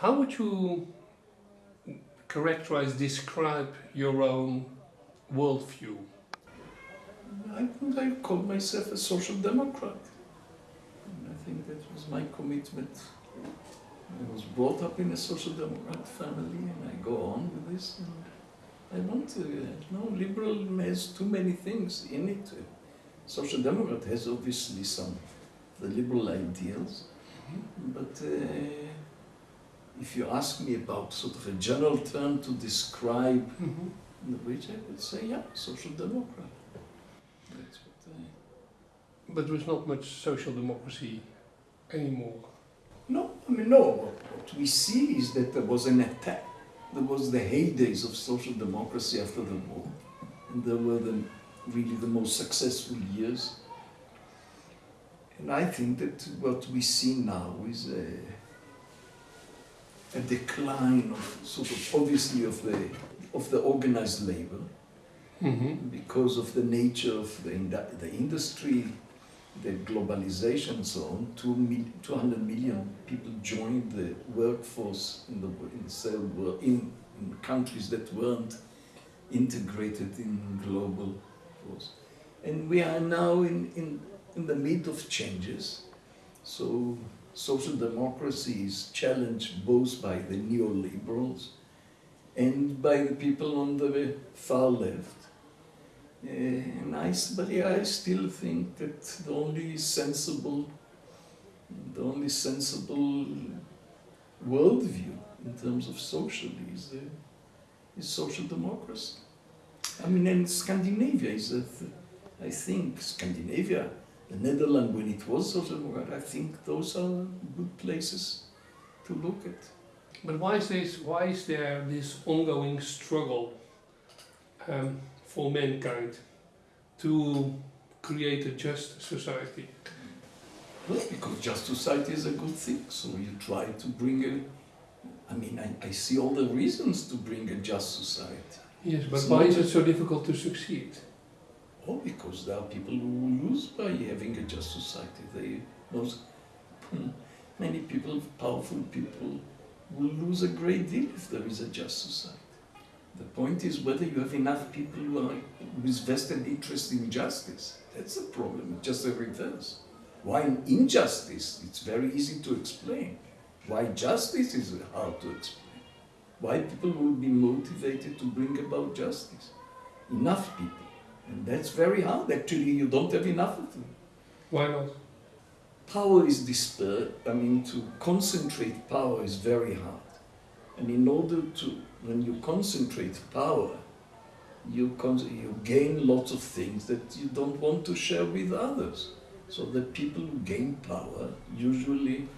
How would you characterize, describe your own worldview? I think I call myself a social democrat. And I think that was my commitment. I was brought up in a social democrat family and I go on with this. And I want to, uh, no, liberal has too many things in it. Social democrat has obviously some the liberal ideals, but uh, if you ask me about sort of a general term to describe Mhm. which I would say, yeah, social democrat. That's what I... But there is not much social democracy anymore. No, I mean, no. What, what we see is that there was an attack. There was the heydays of social democracy after the war. And there were the, really the most successful years. And I think that what we see now is a, a decline of sort of obviously of the of the organized labor Mm-hmm. because of the nature of the, the industry, the globalization and so on, two mil- 200 million people joined the workforce in the, in, the world, in, in countries that weren't integrated in global force. And we are now in, in, in the mid of changes. So social democracy is challenged both by the neoliberals and by the people on the far left. Uh, and I, but yeah, I still think that the only sensible, the only sensible worldview in terms of social is, uh, is social democracy. I mean, and Scandinavia is, a I think, Scandinavia, the Netherlands, when it was social democracy, I think those are good places to look at. But why is this? Why is there this ongoing struggle um, for mankind to create a just society? Well, because just society is a good thing, so you try to bring a. I mean, I, I see all the reasons to bring a just society. Yes, but It's why is it so difficult to succeed? Oh, because there are people who lose by having a just society. They, most, hmm, many people, powerful people, will lose a great deal if there is a just society. The point is whether you have enough people who are with vested interest in justice. That's the problem. It's just the reverse. Why injustice? It's very easy to explain. Why justice is hard to explain. Why people will be motivated to bring about justice. Enough people. And that's very hard. Actually, you don't have enough of them. Why not? Power is dispersed. I mean, to concentrate power is very hard. And in order to, when you concentrate power, you, con- you gain lots of things that you don't want to share with others. So the people who gain power usually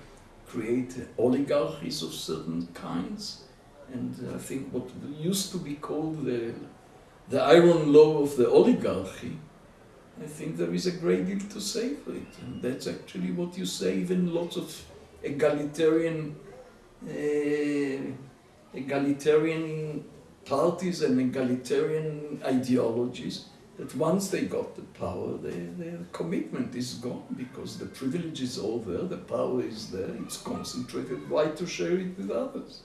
create oligarchies of certain kinds. And I think what used to be called the, the iron law of the oligarchy, I think there is a great deal to say for it. And that's actually what you say, even lots of egalitarian, uh, egalitarian parties and egalitarian ideologies, that once they got the power, their, their commitment is gone because the privilege is over, the power is there, it's concentrated. Why to share it with others?